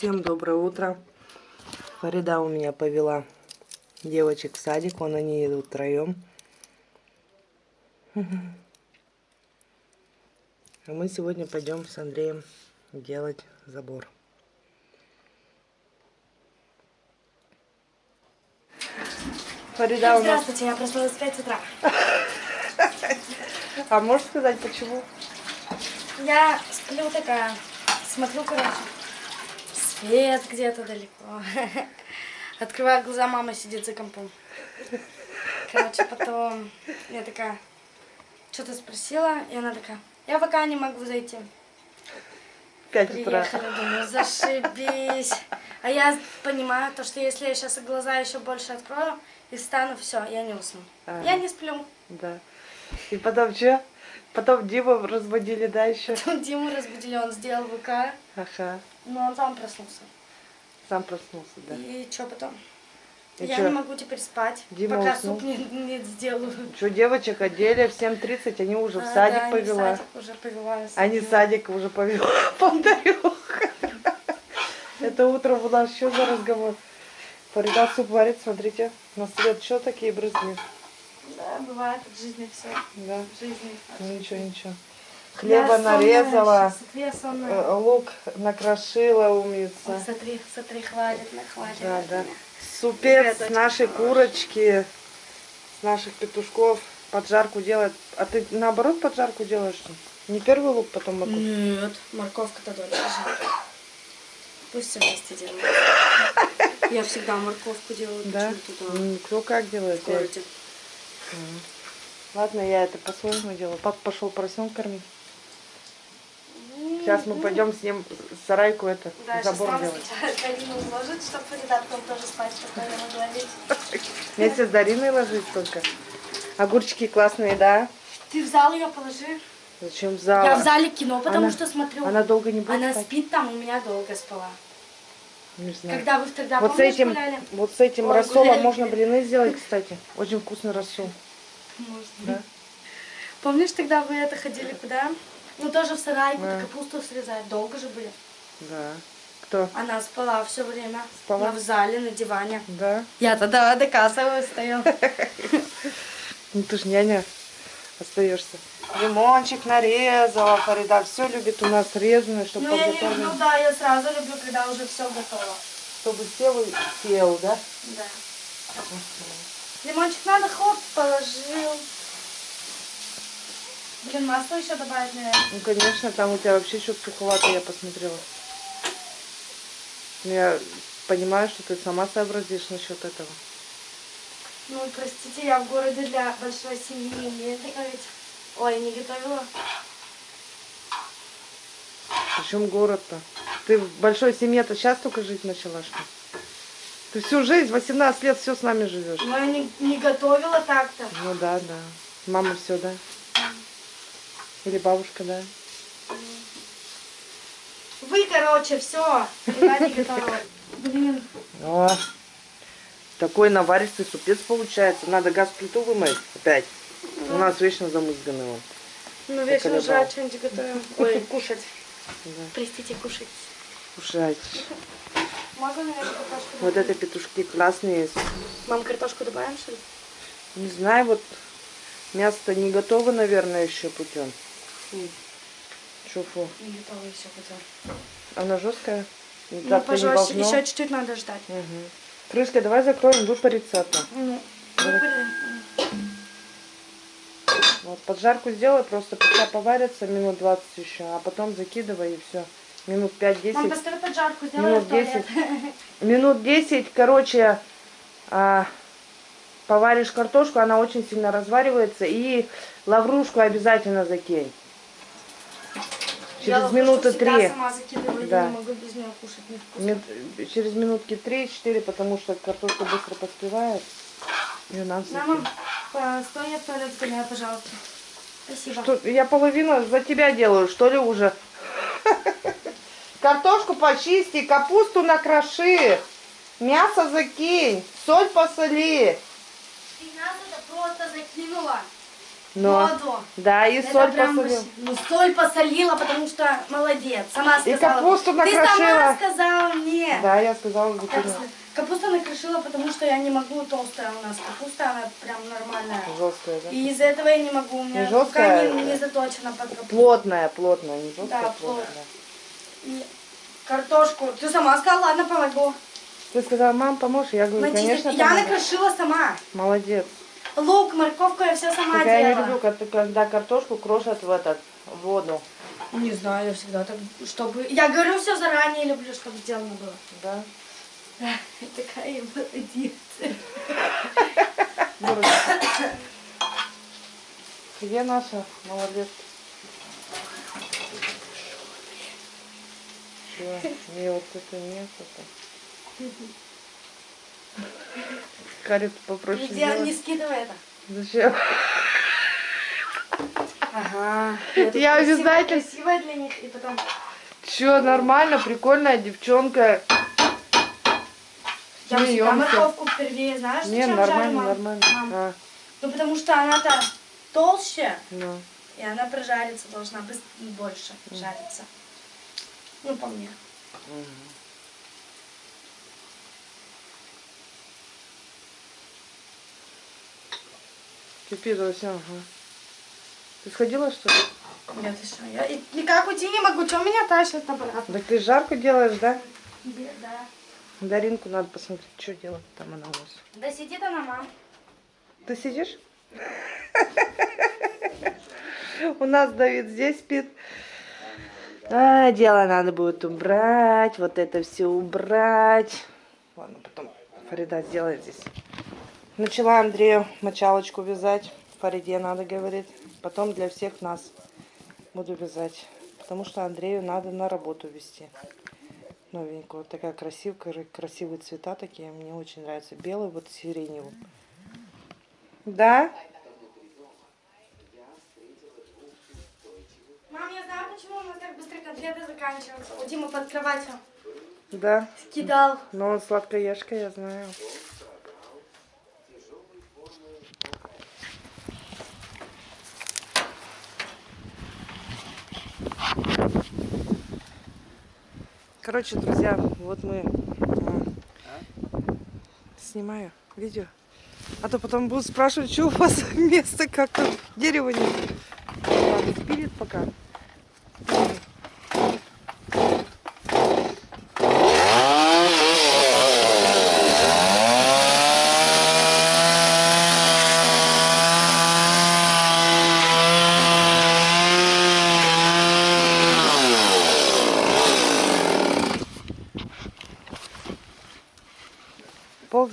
Всем доброе утро. Фарида у меня повела девочек в садик, вон они идут втроем. А мы сегодня пойдем с Андреем делать забор. Фарида у нас... Здравствуйте, я проснулась в 5 утра. А можешь сказать, почему? Я сплю такая, смотрю, короче, свет где-то далеко. Открываю глаза, мама сидит за компом. Короче, потом я такая, что-то спросила, и она такая, я пока не могу зайти. Пять утра. Приехали, думаю, зашибись. А я понимаю, то, что если я сейчас глаза еще больше открою и встану, все, я не усну. А, я не сплю. Да. И потом что? Потом Диму разбудили, да, еще? Потом Диму разбудили, он сделал ВК. Ага. Но он сам проснулся. Сам проснулся, да. И что потом? И я чё? не могу теперь спать, Дима пока уснул? суп не, не сделаю. Что, девочек одели в 7.30, они уже в А, садик да, они в повела. садик уже повела. Они смотрю. садик уже повела. Полдарюха. Это утром у нас что за разговор? Фарида суп варит, смотрите. На свет что такие брызги? Да, бывает в жизни все. Да. В жизни. Ну ничего, ничего. Хлеба Я нарезала, сонная. э, лук накрошила умница. Ой, Смотри, смотри, хватит, на хватит. Да, да. Супец с нашей курочки, с наших петушков. Поджарку делает. А ты наоборот поджарку делаешь? что? Не первый лук, потом морковь? Нет, морковка-то дольше жарит. Пусть все вместе делают. Я всегда морковку делаю. Да? М, Кто как делает? В городе. Ладно, я это по-своему делаю. Папа пошел поросенка кормить. Сейчас мы пойдем с ним сарайку это Да, забор делать. сначала Карину уложит, чтобы редактором тоже спать спокойно могла лечь. Вместе с Дариной ложить только. Огурчики классные, да? Ты в зал ее положи. Зачем в зал? Я в зале кино, потому Она- что смотрю. Она долго не будет Она спать? спит там, у меня долго спала. Не знаю. Когда вы тогда, Вот с этим, гуляли? вот с этим Ой, рассолом гуляли. можно блины сделать, кстати. Очень вкусный рассол. Может. Да? Помнишь, тогда вы это ходили куда? Ну, тоже в сарайку, Да. капусту срезать. Долго же были. Да. Кто? Она спала все время. Спала? Она в зале, на диване. Да. Я тогда доказываю, стояла. Ну ты ж няня остаешься. Лимончик нарезала, Фарида. Все любит у нас резаное, чтобы Ну, я не подготовить. люблю, да, я сразу люблю, когда уже все готово. Чтобы сел и сел, да? Да. Лимончик надо, хоп, положил. Блин, масло еще добавить, наверное. Ну, конечно, там у тебя вообще что-то суховато, я посмотрела. Ну, Я понимаю, что ты сама сообразишь насчет этого. Ну, простите, я в городе для большой семьи не умею готовить. Ой, не готовила. Причем город-то? Ты в большой семье-то сейчас только жить начала, что? Ты всю жизнь, 18 лет, все с нами живешь. Но я не, не готовила так-то. Ну да, да. Мама все, да? Или бабушка, да? Вы, короче, все. Блин, О, такой наваристый супец получается. Надо газ плиту вымыть опять. У нас вечно замызганный он. ну вечно жрать что-нибудь готовим. Ой, кушать. Да. Простите, кушать. Кушайте. Могу, наверное, картошку Вот это петушки классные. Мам, картошку добавим, что ли? Не знаю, вот мясо не готово, наверное, еще путем. Шуфу. Не готова еще потом. Она жесткая? Ну, не пожалуйста, еще чуть-чуть надо ждать. Мгм. Крышкой давай закроем, выпарится то. Ну, выбрали. Вот поджарку сделай, просто пока поварится минут 20 еще, а потом закидывай и все. Минут 5-10. Мам, поставь поджарку, сделай Минут в туалет. 10. Минут 10, короче, а, поваришь картошку, она очень сильно разваривается. И лаврушку обязательно закинь. Я Через лаврушку минуты три. сама закидываю, Да. я не могу без нее кушать, невкусно. Мин- Через минутки 3-4, потому что картошка быстро поспевает. Ее надо Мама, постой, я в туалет сгоняю, пожалуйста. Спасибо. Что, я половину за тебя делаю, что ли, уже? Картошку почисти, капусту накроши, мясо закинь, соль посоли. Ты нас это просто закинула. Но, Воду. да, и Это соль прям посолил. вообще- Ну, соль посолила, потому что молодец. Сама И сказала. капусту Ты накрошила. сама сказала мне. Да, я сказала, закинула. Капуста накрошила, потому что я не могу толстая у нас капуста, она прям нормальная. Жесткая, да? И из-за этого я не могу, у меня Не рука жесткая, не, а не заточена под капусту. Плотная, плотная, не жесткая, Да, плотная. И картошку. Ты сама сказала, ладно, помогу. Ты сказала, мам, поможешь? Я говорю, Начистить. конечно, я помогу. накрошила сама. Молодец. Лук, морковку я все сама Только я не делала. люблю, когда- картошку крошат в этот в воду. Не знаю, я всегда так, чтобы... Я говорю все заранее, люблю, чтобы сделано было. Да? Такая я молодец. Дурочка. Где наша? Молодец. Чего? Мне вот это нет. Это. Карит попроще Где не скидывай это. Зачем? Ага. Я обязательно- Красивая для них, и потом... Че, нормально, прикольная девчонка. Я всегда морковку первее, знаешь, Не, нормально, жарю, мам? нормально. Мам, А, Ну, потому что она-то толще, ну. и она прожариться должна быс- больше жариться. Ну, по мне. Кипит все, ага. Ты сходила, что ли? Нет, ты что, я и- никак уйти не могу, что меня тащит обратно? Так ты жарку делаешь, да? Да. Даринку надо посмотреть, что делать там она у вас. Да сидит она, мам. Ты сидишь? У нас Давид здесь спит. А, дело надо будет убрать, вот это все убрать. Ладно, потом Фарида сделает здесь. Начала Андрею мочалочку вязать. Фариде надо, говорит. Потом для всех нас буду вязать. Потому что Андрею надо на работу вести. Новенькую. Вот такая красивая, красивые цвета такие. Мне очень нравятся. Белый, вот сиреневый. Да? Мам, я знаю, почему у нас так быстро конфеты заканчиваются. У Димы под кроватью Да. скидал. Но он сладкоежка, я знаю. Короче, друзья, вот мы м, снимаю видео. А то потом будут спрашивать, что у вас место как-то дерево нет. Ладно, пока.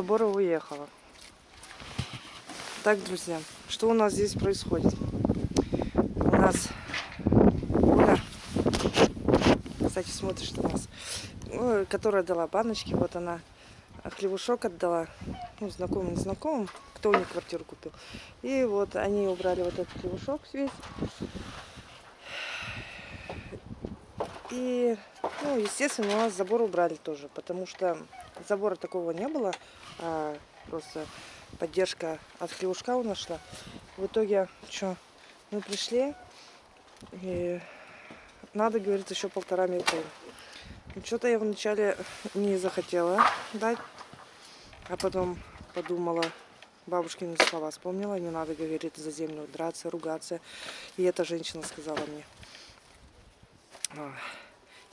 Забора уехала. Так, друзья, что у нас здесь происходит? У нас Оля, кстати, смотришь на нас, Ой, которая дала баночки, вот она хлебушок отдала, ну, знакомым, незнакомым, кто у них квартиру купил. И вот они убрали вот этот хлебушок весь. И, ну, естественно, у нас забор убрали тоже, потому что забора такого не было, а просто поддержка от хлевушка у нас шла. В итоге, что, мы пришли, и надо, говорит, еще полтора метра. Что-то я вначале не захотела дать, а потом подумала, бабушкины слова вспомнила, не надо, говорит, за землю драться, ругаться. И эта женщина сказала мне, а,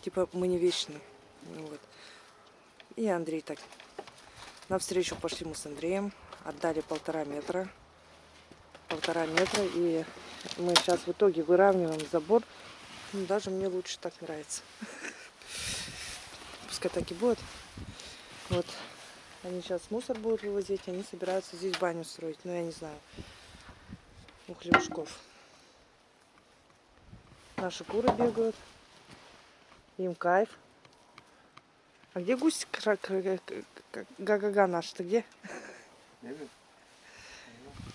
типа, мы не вечны. Ну Вот. И Андрей так. Навстречу пошли мы с Андреем, отдали полтора метра. Полтора метра, и мы сейчас в итоге выравниваем забор. Ну, Даже мне лучше так нравится. Пускай так и будет. Вот. Они сейчас мусор будут вывозить, они собираются здесь баню строить. Но я не знаю. У хлебушков. Наши куры бегают. Им кайф. А где гусь га-га-га наш? Ты где?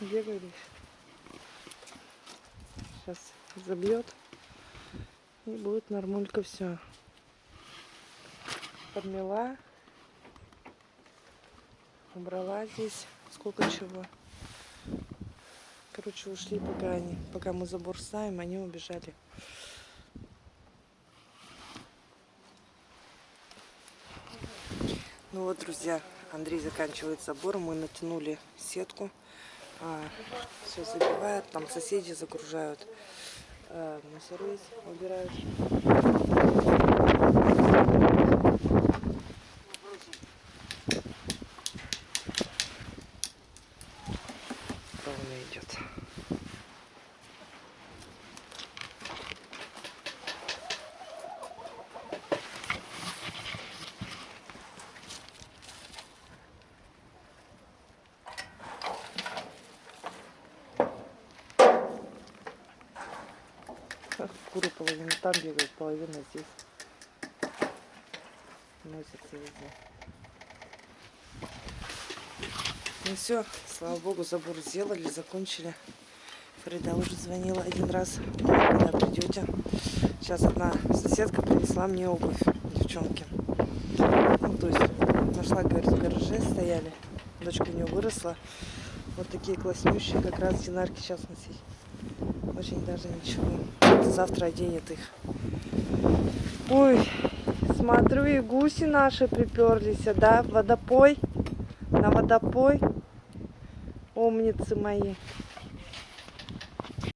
Где говоришь? Сейчас забьет. И будет нормулька все. Подмела. Убрала здесь. Сколько чего. короче, ушли, пока они, пока мы забор ставим, они убежали. Ну вот, друзья, Андрей заканчивает забор, мы натянули сетку, все забивают, там соседи загружают, а, мусоры убирают. Куры половина там бегают, половина здесь. Носятся везде. Ну все, слава богу, забор сделали, закончили. Фрида уже звонила один раз, когда придете. Сейчас одна соседка принесла мне обувь, девчонки. Ну, то есть нашла, говорит, в гараже стояли. Дочка у нее выросла. Вот такие класснющие, как раз динарки сейчас носить. Очень даже ничего. Завтра оденет их. Ой, смотрю, и гуси наши приперлись, да, в водопой. На водопой. Умницы мои.